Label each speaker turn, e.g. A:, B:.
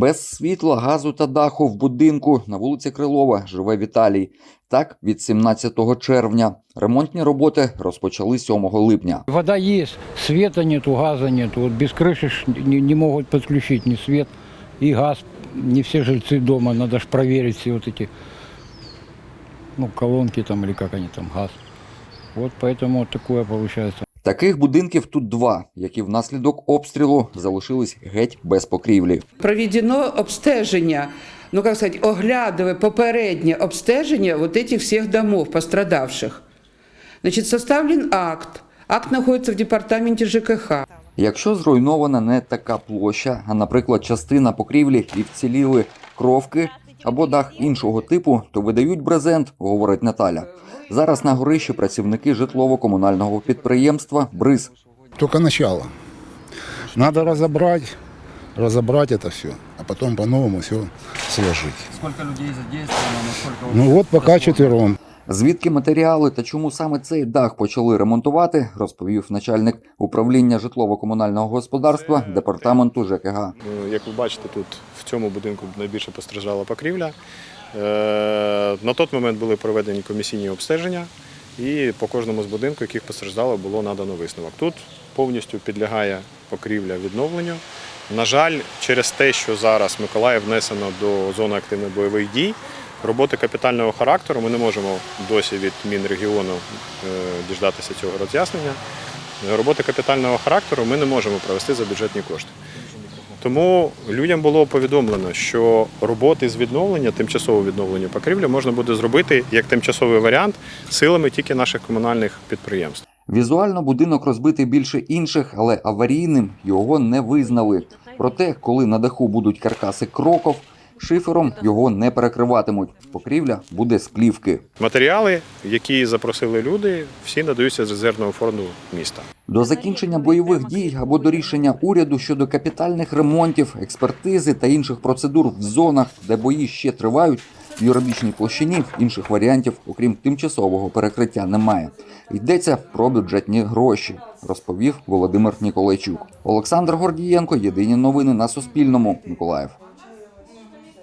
A: Без світла, газу та даху в будинку на вулиці Крилова живе Віталій. Так, від 17 червня. Ремонтні роботи розпочали 7 липня.
B: Вода есть, света нету, газа нету. Вот без крыши ж не, не могут подключить ни свет, и газ. Не все жильцы дома, надо же проверить все вот эти, ну, колонки там или как они там, газ. Вот поэтому вот такое получается.
A: Таких будинків тут два, які внаслідок обстрілу залишились геть без покрівлі.
C: проведено обстеження, ну как сказать, оглядывая попереднє обстеження вот этих всех домов пострадавших. Значит, составлен акт. Акт находится в департаменте ЖКХ.
A: Якщо зруйнована не така площа, а, наприклад, частина покрівлі і вціліли кровки або дах іншого типу, то видають брезент, говорить Наталя. Зараз на горищі працівники житлово-комунального підприємства Бриз
D: Тільки почало. Треба розібрати, розібрати це все, а потім по-новому все сложить.
E: Скільки людей задействовано.
D: Ну от поки четвером.
A: Звідки матеріали та чому саме цей дах почали ремонтувати, розповів начальник управління житлово-комунального господарства департаменту ЖКГ.
F: Е, Як ви бачите, тут в цьому будинку найбільше постраждала покрівля. Е, На той момент були проведені комісійні обстеження, і по кожному з будинків, яких постраждало, було надано висновок. Тут повністю підлягає покрівля відновленню. На жаль, через те, що зараз Миколаїв внесено до зони активних бойових дій, роботи капітального характеру ми не можемо досі від Мінрегіону е, діждатися цього роз'яснення. Роботи капітального характеру ми не можемо провести за бюджетні кошти. Тому людям було повідомлено, що роботи з відновлення, тимчасового відновлення покрівлі можна буде зробити як тимчасовий варіант силами тільки наших комунальних підприємств.
A: Візуально будинок розбитий більше інших, але аварійним його не визнали. Проте, коли на даху будуть каркаси кроков, шифером його не перекриватимуть. Покрівля буде з плівки.
F: Матеріали, які запросили люди, всі надаються з резервного фонду міста.
A: До закінчення бойових дій або до рішення уряду щодо капітальних ремонтів, експертизи та інших процедур в зонах, де бої ще тривають, в юридичній площині інших варіантів, окрім тимчасового перекриття, немає. Йдеться про бюджетні гроші, розповів Володимир Ніколайчук. Олександр Гордієнко. Єдині новини на Суспільному. Миколаїв.